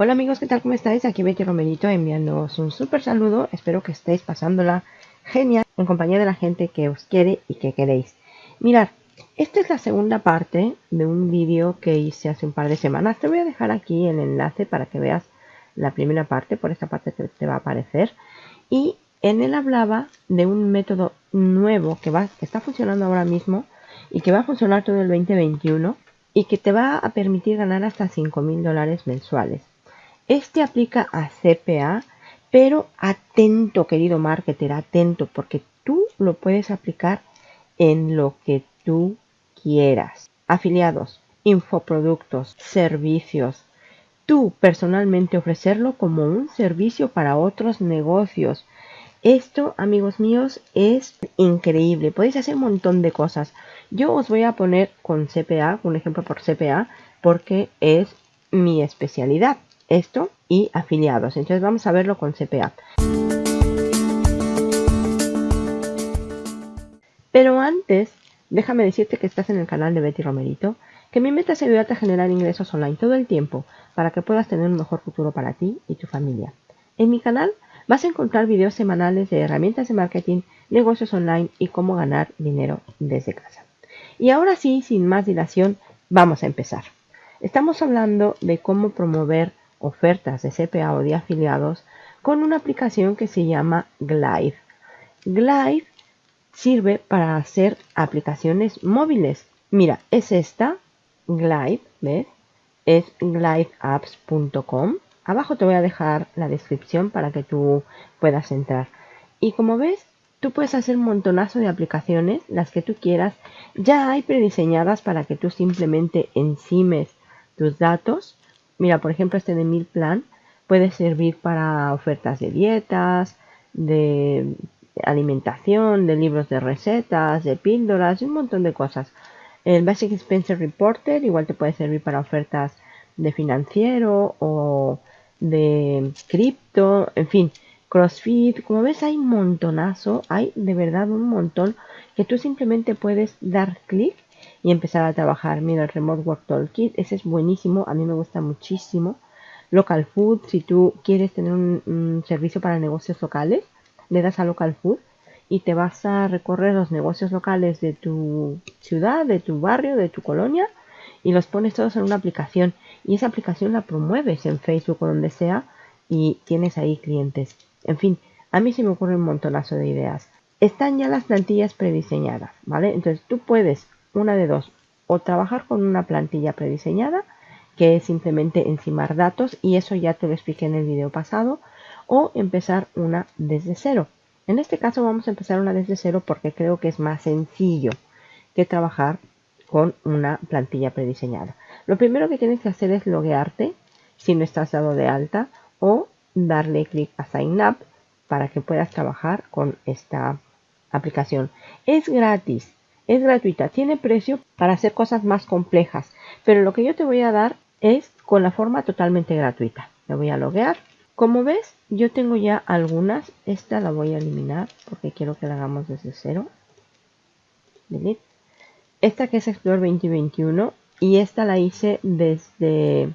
Hola amigos, ¿qué tal? ¿Cómo estáis? Aquí Betty Romerito enviándoos un súper saludo. Espero que estéis pasándola genial en compañía de la gente que os quiere y que queréis. Mirad, esta es la segunda parte de un vídeo que hice hace un par de semanas. Te voy a dejar aquí el enlace para que veas la primera parte. Por esta parte te, va a aparecer. Y en él hablaba de un método nuevo que, que está funcionando ahora mismo y que va a funcionar todo el 2021 y que te va a permitir ganar hasta 5 mil dólares mensuales. Este aplica a CPA, pero atento, querido marketer, atento, porque tú lo puedes aplicar en lo que tú quieras. Afiliados, infoproductos, servicios. Tú personalmente ofrecerlo como un servicio para otros negocios. Esto, amigos míos, es increíble. Podéis hacer un montón de cosas. Yo os voy a poner con CPA, un ejemplo por CPA, porque es mi especialidad esto y afiliados. Entonces vamos a verlo con CPA. Pero antes, déjame decirte que estás en el canal de Betty Romerito, que mi meta es ayudarte a generar ingresos online todo el tiempo para que puedas tener un mejor futuro para ti y tu familia. En mi canal vas a encontrar videos semanales de herramientas de marketing, negocios online y cómo ganar dinero desde casa. Y ahora sí, sin más dilación, vamos a empezar. Estamos hablando de cómo promover ofertas de CPA o de afiliados con una aplicación que se llama Glide. Glide sirve para hacer aplicaciones móviles. Mira, es esta, Glide, ¿ves? Es glideapps.com. Abajo te voy a dejar la descripción para que tú puedas entrar. Y como ves, tú puedes hacer un montonazo de aplicaciones, las que tú quieras. Ya hay prediseñadas para que tú simplemente encimes tus datos Mira, por ejemplo, este de Mil Plan puede servir para ofertas de dietas, de alimentación, de libros de recetas, de píldoras un montón de cosas. El Basic Expense Reporter igual te puede servir para ofertas de financiero o de cripto, en fin, CrossFit. Como ves hay un montonazo, hay de verdad un montón que tú simplemente puedes dar clic y empezar a trabajar. Mira, el Remote Work Toolkit, ese es buenísimo, a mí me gusta muchísimo. Local Food, si tú quieres tener un, servicio para negocios locales, le das a Local Food y te vas a recorrer los negocios locales de tu ciudad, de tu barrio, de tu colonia y los pones todos en una aplicación y esa aplicación la promueves en Facebook o donde sea y tienes ahí clientes. En fin, a mí se me ocurre un montonazo de ideas. Están ya las plantillas prediseñadas, ¿vale? Entonces tú puedes una de dos, o trabajar con una plantilla prediseñada, que es simplemente encimar datos, y eso ya te lo expliqué en el video pasado, o empezar una desde cero. En este caso vamos a empezar una desde cero porque creo que es más sencillo que trabajar con una plantilla prediseñada. Lo primero que tienes que hacer es loguearte si no estás dado de alta o darle clic a Sign Up para que puedas trabajar con esta aplicación. Es gratis, es gratuita, tiene precio para hacer cosas más complejas, pero lo que yo te voy a dar es con la forma totalmente gratuita. Me voy a loguear. Como ves, yo tengo ya algunas. Esta la voy a eliminar porque quiero que la hagamos desde cero. Delete. Esta que es Explore 2021 y esta la hice desde,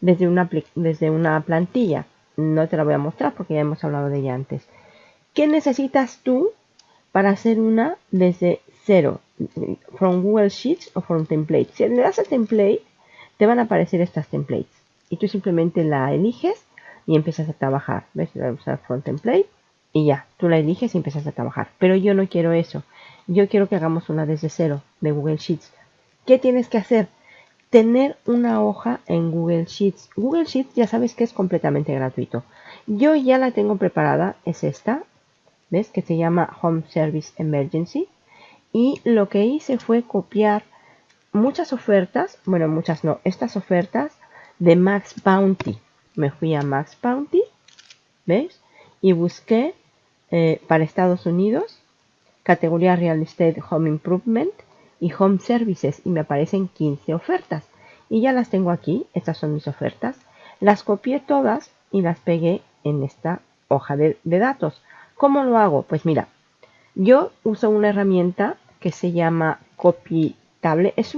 desde, una, desde una plantilla. No te la voy a mostrar porque ya hemos hablado de ella antes. ¿Qué necesitas tú para hacer una desde cero, from Google Sheets o from Templates. Si le das a Template, te van a aparecer estas templates. Y tú simplemente la eliges y empiezas a trabajar. ¿Ves? Voy a usar From Template y ya, tú la eliges y empiezas a trabajar. Pero yo no quiero eso. Yo quiero que hagamos una desde cero de Google Sheets. ¿Qué tienes que hacer? Tener una hoja en Google Sheets. Google Sheets ya sabes que es completamente gratuito. Yo ya la tengo preparada, es esta. ¿Ves? Que se llama Home Service Emergency y lo que hice fue copiar muchas ofertas, bueno, muchas no, estas ofertas de Max Bounty. Me fui a Max Bounty, ¿veis? Y busqué eh, para Estados Unidos, categoría Real Estate Home Improvement y Home Services y me aparecen 15 ofertas. Y ya las tengo aquí, estas son mis ofertas. Las copié todas y las pegué en esta hoja de, de datos. ¿Cómo lo hago? Pues mira, yo uso una herramienta que se llama Copytable. Es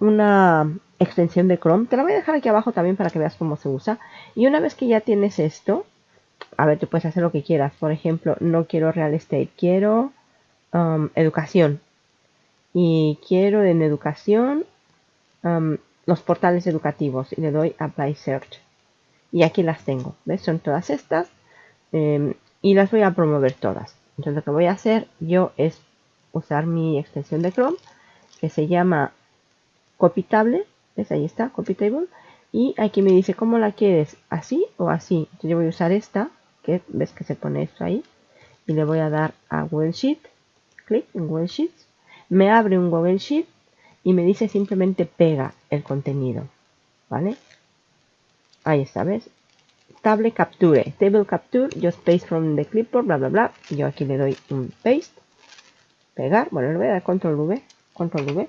una extensión de Chrome. Te la voy a dejar aquí abajo también para que veas cómo se usa. Y una vez que ya tienes esto, a ver, tú puedes hacer lo que quieras. Por ejemplo, no quiero real estate, quiero um, educación. Y quiero en educación um, los portales educativos. Y le doy Apply Search. Y aquí las tengo. ¿Ves? Son todas estas. Em, y las voy a promover todas. Entonces lo que voy a hacer yo es usar mi extensión de Chrome que se llama Copytable. ¿Ves? Ahí está, Copytable. Y aquí me dice cómo la quieres, así o así. Entonces yo voy a usar esta, que ves que se pone esto ahí. Y le voy a dar a Google Sheet. Clic en Google Sheets. Me abre un Google Sheet y me dice simplemente pega el contenido. ¿Vale? Ahí está, ¿ves? Table capture, table capture, just paste from the clipboard, bla, bla, bla. Yo aquí le doy un paste, pegar, bueno, le voy a dar control V, control V.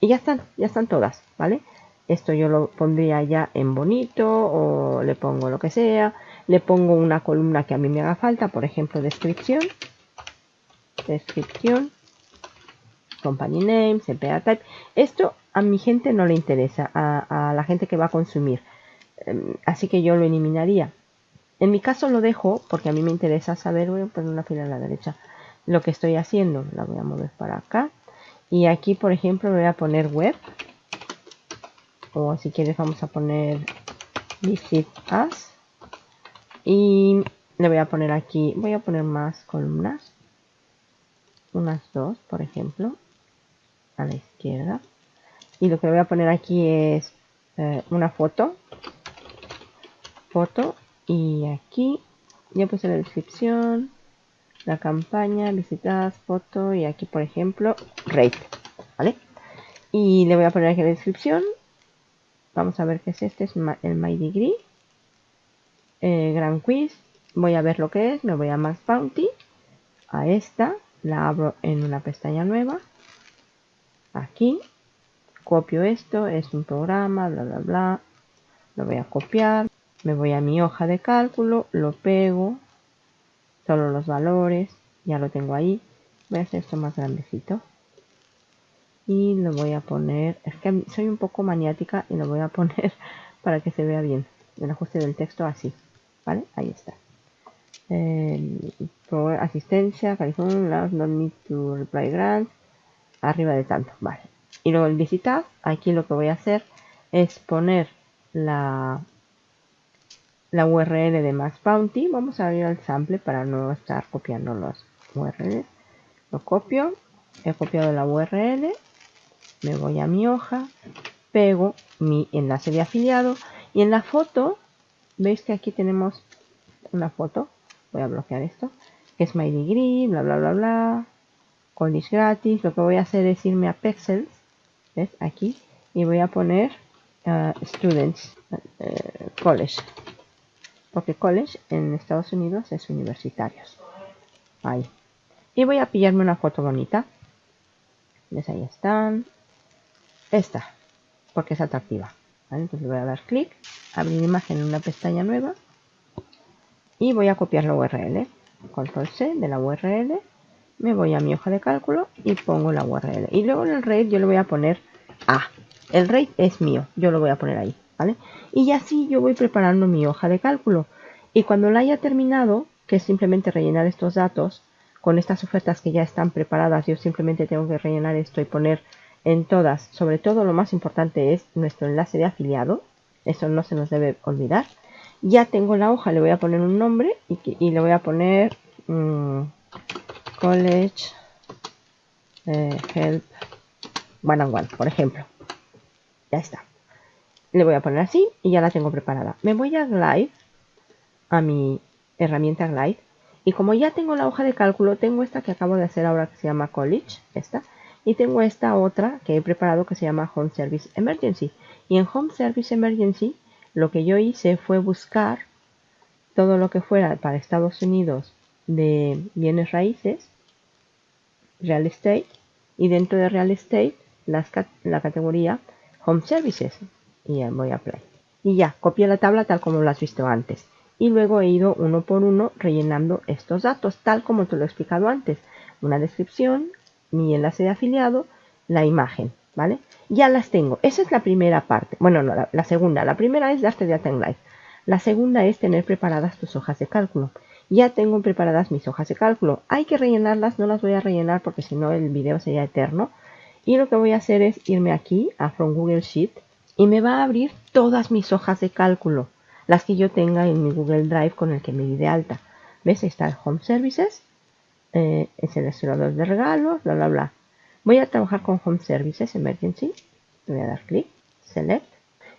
Y ya están, ya están todas, ¿vale? Esto yo lo pondría ya en bonito o le pongo lo que sea. Le pongo una columna que a mí me haga falta, por ejemplo, descripción. Descripción. Company name, CPA type. Esto a mi gente no le interesa, a la gente que va a consumir. Em, así que yo lo eliminaría. En mi caso lo dejo porque a mí me interesa saber, voy a poner una fila a la derecha, lo que estoy haciendo. La voy a mover para acá. Y aquí, por ejemplo, voy a poner web. O si quieres vamos a poner visit us. Y le voy a poner aquí, voy a poner más columnas. Unas dos, por ejemplo. A la izquierda. Y lo que voy a poner aquí es eh, una foto foto y aquí ya puse la descripción, la campaña, visitadas, foto y aquí por ejemplo rate, ¿vale? Y le voy a poner aquí la descripción. Vamos a ver qué es este, es el My Degree. Eh, Gran Quiz. Voy a ver lo que es, me voy a Max Bounty. A esta, la abro en una pestaña nueva. Aquí. Copio esto, es un programa, bla, bla, bla. Lo voy a copiar me voy a mi hoja de cálculo, lo pego, solo los valores, ya lo tengo ahí. Voy a hacer esto más grandecito. Y lo voy a poner, es que soy un poco maniática y lo voy a poner para que se vea bien. El ajuste del texto así, ¿vale? Ahí está. Asistencia, California, no need to reply grant, arriba de tanto, vale. Y luego el visitar, aquí lo que voy a hacer es poner la la URL de Max Bounty. Vamos a ir al sample para no estar copiando los URL. Lo copio, he copiado la URL, me voy a mi hoja, pego mi enlace de afiliado y en la foto, veis que aquí tenemos una foto, voy a bloquear esto, que es my degree, bla bla bla bla, college gratis, lo que voy a hacer es irme a Pexels, ¿ves? Aquí, y voy a poner uh, students, uh, college, porque college en Estados Unidos es universitarios. Ahí. Y voy a pillarme una foto bonita. ¿Ves? Ahí están. Esta, porque es atractiva. Entonces voy a dar clic, abrir imagen en una pestaña nueva y voy a copiar la URL. Control C de la URL, me voy a mi hoja de cálculo y pongo la URL. Y luego en el rate yo le voy a poner A. El rate es mío, yo lo voy a poner ahí. Y así yo voy preparando mi hoja de cálculo. Y cuando la haya terminado, que es simplemente rellenar estos datos, con estas ofertas que ya están preparadas, yo simplemente tengo que rellenar esto y poner en todas, sobre todo lo más importante es nuestro enlace de afiliado, eso no se nos debe olvidar. Ya tengo la hoja, le voy a poner un nombre y, le voy a poner mm, College eh, Help One and One, por ejemplo. Ya está le voy a poner así y ya la tengo preparada. Me voy a Glide, a mi herramienta Glide, y como ya tengo la hoja de cálculo, tengo esta que acabo de hacer ahora que se llama College, esta, y tengo esta otra que he preparado que se llama Home Service Emergency. Y en Home Service Emergency lo que yo hice fue buscar todo lo que fuera para Estados Unidos de bienes raíces, real estate, y dentro de real estate la categoría Home Services, y voy a play. Y ya, copié la tabla tal como lo has visto antes. Y luego he ido uno por uno rellenando estos datos, tal como te lo he explicado antes. Una descripción, mi enlace de afiliado, la imagen. ¿vale? Ya las tengo. Esa es la primera parte. Bueno, no, la, segunda. La primera es darte de en Live. La segunda es tener preparadas tus hojas de cálculo. Ya tengo preparadas mis hojas de cálculo. Hay que rellenarlas, no las voy a rellenar porque si no el video sería eterno. Y lo que voy a hacer es irme aquí a From Google Sheet y me va a abrir todas mis hojas de cálculo. Las que yo tenga en mi Google Drive con el que me di de alta. ¿Ves? Ahí está el Home Services, eh, el seleccionador de regalos, bla, bla, bla. Voy a trabajar con Home Services Emergency. Voy a dar clic, Select.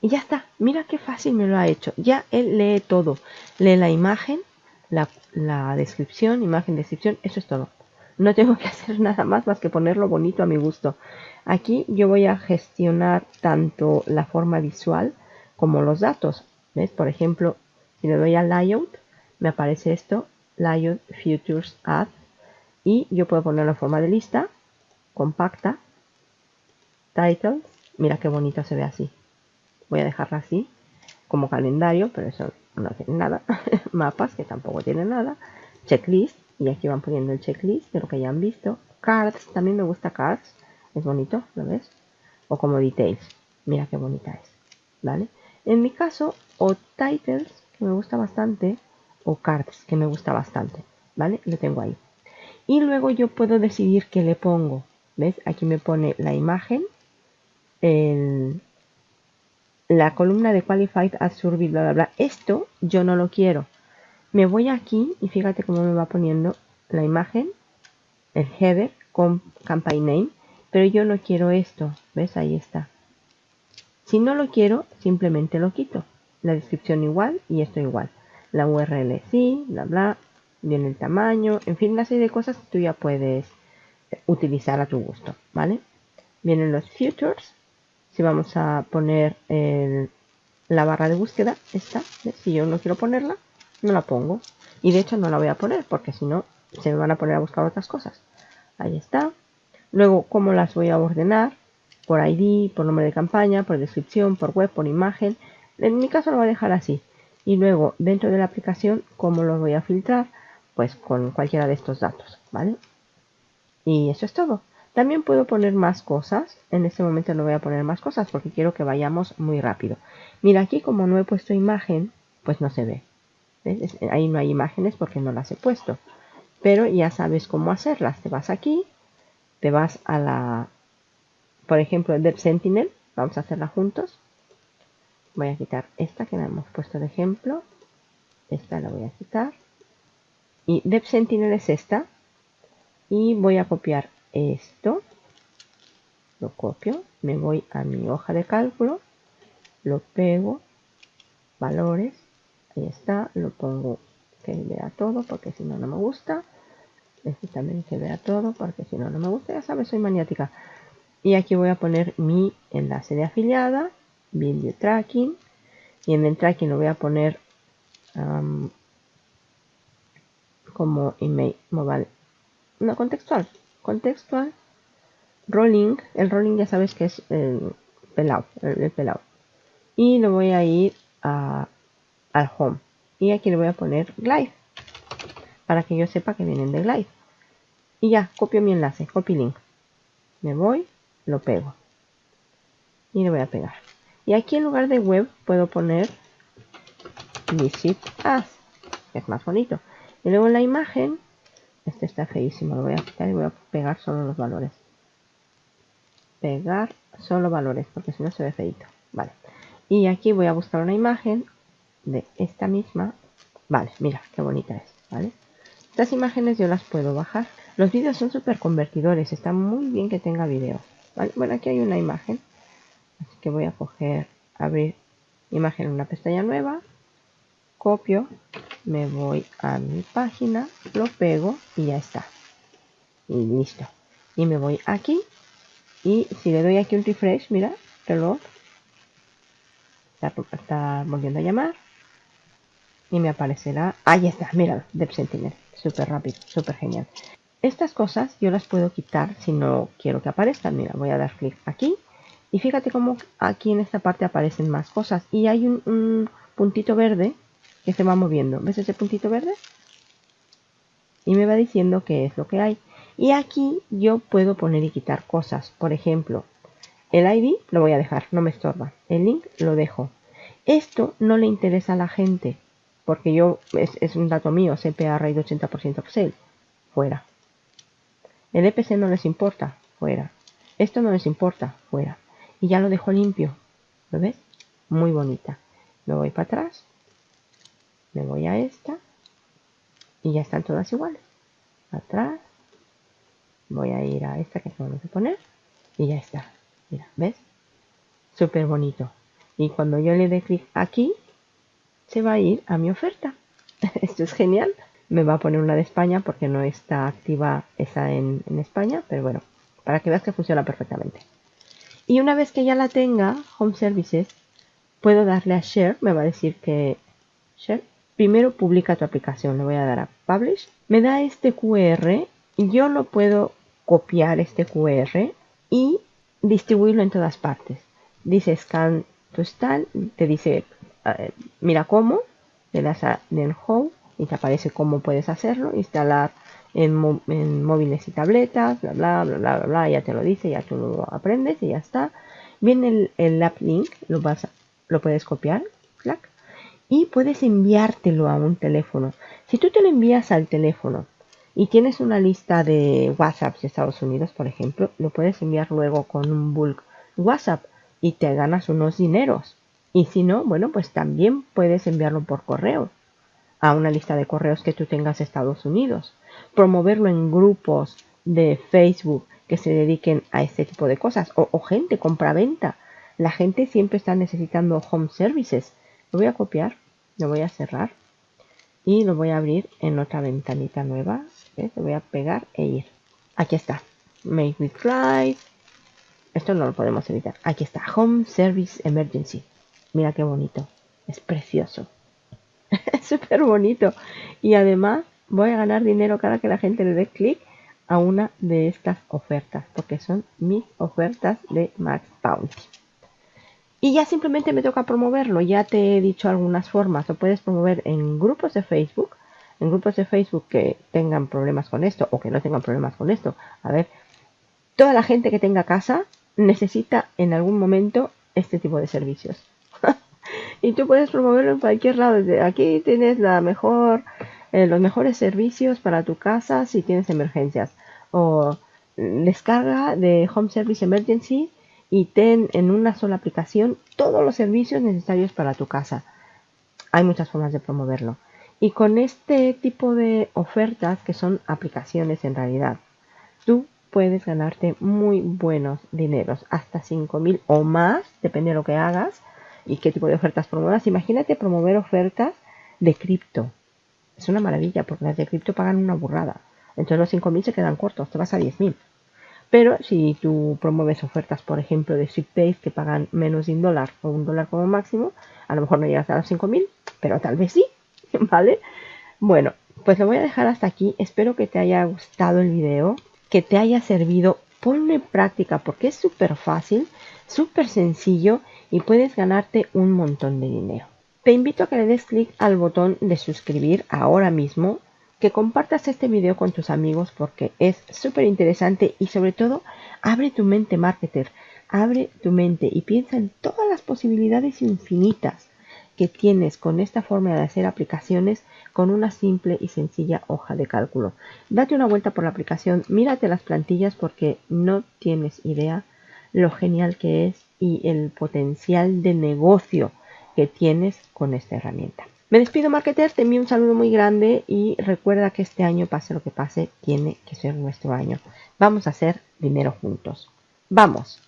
Y ya está. Mira qué fácil me lo ha hecho. Ya él lee todo. Lee la imagen, la, la descripción, imagen, descripción. Eso es todo. No tengo que hacer nada más más que ponerlo bonito a mi gusto. Aquí yo voy a gestionar tanto la forma visual como los datos. Por ejemplo, si le doy a Layout, me aparece esto, Layout Futures Add, y yo puedo ponerlo en forma de lista, compacta, Titles, mira qué bonito se ve así. Voy a dejarla así, como calendario, pero eso no tiene nada. Mapas, que tampoco tiene nada. Checklist, y aquí van poniendo el checklist de lo que ya han visto. Cards, también me gusta cards, es bonito, ¿lo ves? O como details, mira qué bonita es, ¿vale? En mi caso, o titles, que me gusta bastante, o cards, que me gusta bastante, ¿vale? Lo tengo ahí. Y luego yo puedo decidir qué le pongo. ¿Ves? Aquí me pone la imagen, la columna de Qualified as Survey, bla, bla, bla. Esto yo no lo quiero. Me voy aquí y fíjate cómo me va poniendo la imagen, el header con campaign name, pero yo no quiero esto. ¿Ves? Ahí está. Si no lo quiero, simplemente lo quito. La descripción igual y esto igual la URL sí, bla bla, viene el tamaño, en fin, una serie de cosas que tú ya puedes utilizar a tu gusto, ¿vale? Vienen los futures, si vamos a poner la barra de búsqueda, esta, si yo no quiero ponerla, no la pongo. Y de hecho no la voy a poner porque si no se me van a poner a buscar otras cosas. Ahí está. Luego, ¿cómo las voy a ordenar? Por ID, por nombre de campaña, por descripción, por web, por imagen. En mi caso lo voy a dejar así. Y luego dentro de la aplicación, ¿cómo lo voy a filtrar? Pues con cualquiera de estos datos, ¿vale? Y eso es todo. También puedo poner más cosas. En este momento no voy a poner más cosas porque quiero que vayamos muy rápido. Mira, aquí como no he puesto imagen, pues no se ve. Ahí no hay imágenes porque no las he puesto. Pero ya sabes cómo hacerlas. Te vas aquí, te vas a la, por ejemplo, Dev Sentinel. Vamos a hacerla juntos. Voy a quitar esta que la hemos puesto de ejemplo. Esta la voy a quitar. Y Dev Sentinel es esta. Y voy a copiar esto. Lo copio. Me voy a mi hoja de cálculo. Lo pego. Valores. Ahí está. Lo pongo que vea todo porque si no no me gusta también que vea todo porque si no no me gusta ya sabes soy maniática. Y aquí voy a poner mi enlace de afiliada video tracking y en el tracking lo voy a poner como email mobile no contextual contextual rolling el rolling ya sabes que es el pelado el, pelado y lo voy a ir a, al home. Y aquí le voy a poner glide para que yo sepa que vienen de glide y ya copio mi enlace copy link me voy lo pego y le voy a pegar y aquí en lugar de web puedo poner visit as, que es más bonito. Y luego en la imagen, este está feísimo, lo voy a quitar y voy a pegar solo los valores. Pegar solo valores, porque si no se ve feito. Vale. Y aquí voy a buscar una imagen de esta misma. Vale, mira, qué bonita es, ¿vale? Estas imágenes yo las puedo bajar. Los vídeos son súper convertidores, está muy bien que tenga vídeo. Bueno, aquí hay una imagen Así que voy a coger, abrir imagen en una pestaña nueva, copio, me voy a mi página, lo pego y ya está. Y listo. Y me voy aquí y si le doy aquí un refresh, mira, reloj, está, está volviendo a llamar y me aparecerá, ahí está, mira, Dev Sentinel, súper rápido, súper genial. Estas cosas yo las puedo quitar si no quiero que aparezcan. Mira, voy a dar clic aquí y fíjate cómo aquí en esta parte aparecen más cosas. Y hay un, puntito verde que se va moviendo. ¿Ves ese puntito verde? Y me va diciendo qué es lo que hay. Y aquí yo puedo poner y quitar cosas. Por ejemplo, El ID lo voy a dejar, no me estorba. El link lo dejo. Esto no le interesa a la gente, porque yo es, un dato mío, CPA RAID 80% upsell. Fuera. El EPC no les importa, fuera. Esto no les importa, fuera. Y ya lo dejo limpio. ¿Lo ves? Muy bonita. Me voy para atrás. Me voy a esta. Y ya están todas iguales. Atrás. Voy a ir a esta que vamos a poner. Y ya está. Mira, ¿ves? Súper bonito. Y cuando yo le dé clic aquí, se va a ir a mi oferta. Esto es genial. Me va a poner una de España porque no está activa esa en, España, pero bueno, para que veas que funciona perfectamente. Y una vez que ya la tenga, Home Services, puedo darle a Share, me va a decir que Share, primero publica tu aplicación, le voy a dar a Publish, me da este QR yo lo puedo copiar este QR y distribuirlo en todas partes. Dice Scan to Stand, te dice eh, mira cómo, le das a en Home y te aparece cómo puedes hacerlo, instalar en, móviles y tabletas, bla, bla, bla, bla, bla, ya te lo dice, ya tú lo aprendes y ya está. Viene el, app link, lo, vas lo puedes copiar, y puedes enviártelo a un teléfono. Si tú te lo envías al teléfono y tienes una lista de WhatsApp de Estados Unidos, por ejemplo, lo puedes enviar luego con un bulk WhatsApp y te ganas unos dineros. Y si no, bueno, pues también puedes enviarlo por correo a una lista de correos que tú tengas Estados Unidos. Promoverlo en grupos de Facebook que se dediquen a este tipo de cosas. O, gente, compra-venta. La gente siempre está necesitando home services. Lo voy a copiar, lo voy a cerrar y lo voy a abrir en otra ventanita nueva. Lo voy a pegar e ir. Aquí está. Make with Esto no lo podemos evitar. Aquí está. Home Service Emergency. Mira qué bonito. Es precioso. es súper bonito. Y además voy a ganar dinero cada que la gente le dé clic a una de estas ofertas. Porque son mis ofertas de Max Bounty. Y ya simplemente me toca promoverlo. Ya te he dicho algunas formas. Lo puedes promover en grupos de Facebook. En grupos de Facebook que tengan problemas con esto o que no tengan problemas con esto. A ver, toda la gente que tenga casa necesita en algún momento este tipo de servicios. Y tú puedes promoverlo en cualquier lado. Desde aquí tienes la mejor, eh, los mejores servicios para tu casa si tienes emergencias. O descarga de Home Service Emergency y ten en una sola aplicación todos los servicios necesarios para tu casa. Hay muchas formas de promoverlo. Y con este tipo de ofertas, que son aplicaciones en realidad, tú puedes ganarte muy buenos dineros, hasta 5.000 o más, depende de lo que hagas y qué tipo de ofertas promuevas. Imagínate promover ofertas de cripto. Es una maravilla porque las de cripto pagan una burrada. Entonces los 5.000 se quedan cortos, te vas a 10.000. Pero si tú promueves ofertas, por ejemplo, de Sweetbase que pagan menos de un dólar o un dólar como máximo, a lo mejor no llegas a los 5.000, pero tal vez sí, ¿vale? Bueno, pues lo voy a dejar hasta aquí. Espero que te haya gustado el video, que te haya servido. Ponlo en práctica porque es súper fácil, súper sencillo y puedes ganarte un montón de dinero. Te invito a que le des clic al botón de suscribir ahora mismo que compartas este video con tus amigos porque es súper interesante y sobre todo abre tu mente marketer, abre tu mente y piensa en todas las posibilidades infinitas que tienes con esta forma de hacer aplicaciones con una simple y sencilla hoja de cálculo. Date una vuelta por la aplicación, mírate las plantillas porque no tienes idea lo genial que es y el potencial de negocio que tienes con esta herramienta. Me despido, marketer, te envío un saludo muy grande y recuerda que este año, pase lo que pase, tiene que ser nuestro año. Vamos a hacer dinero juntos. ¡Vamos!